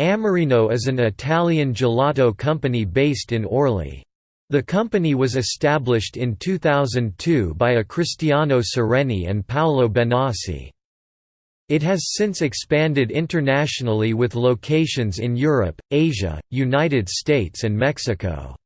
Amorino is an Italian gelato company based in Orly. The company was established in 2002 by a Cristiano Sereni and Paolo Benassi. It has since expanded internationally with locations in Europe, Asia, United States and Mexico.